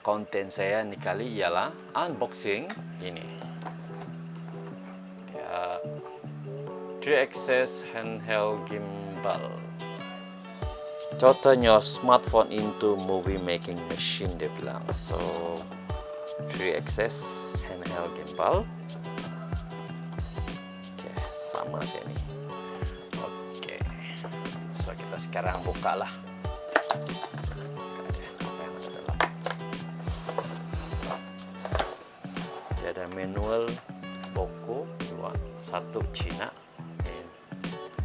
konten saya ini kali ialah unboxing ini. Dia 3 axis handheld gimbal. Turn your smartphone into movie making machine dia bilang. So 3 axis handheld gimbal. Oke sama sih ini oke so kita sekarang buka lah Poco dua. Satu Cina dan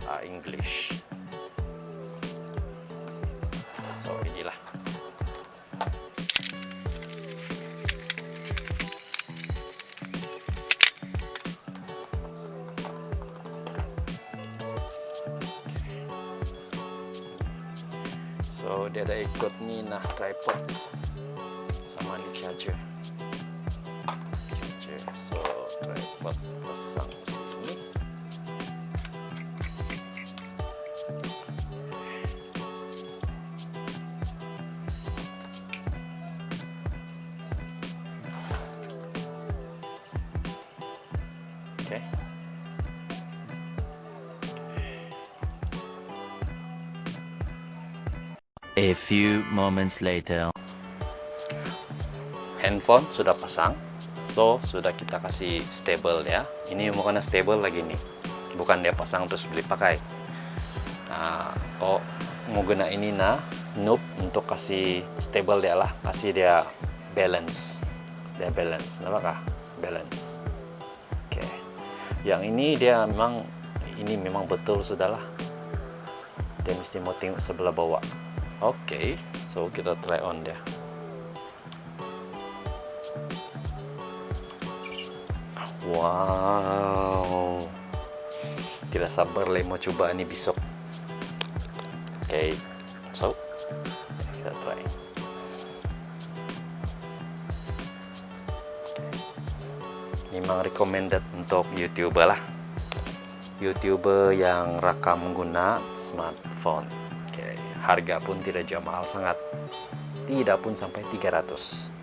uh, English. So inilah. So dia ada ikut ni nah tripod. Sama ni charger pasang sini oke okay. A few moments later. Handphone sudah pasang, so sudah kita kasih stable ya. Ini bukan stable lagi nih, bukan dia pasang terus beli pakai. Nah, kok mau guna ini nah, noob untuk kasih stable dia lah, kasih dia balance, dia balance, kah? Balance. Oke, okay. yang ini dia memang ini memang betul sudahlah. Dia mesti mau tengok sebelah bawah. Oke, okay, so kita try on dia. Wow, tidak sabar lah mau coba ini besok. Oke, okay, so kita try. Memang recommended untuk YouTuber lah. YouTuber yang rakam menggunakan smartphone harga pun tidak jauh mahal sangat tidak pun sampai 300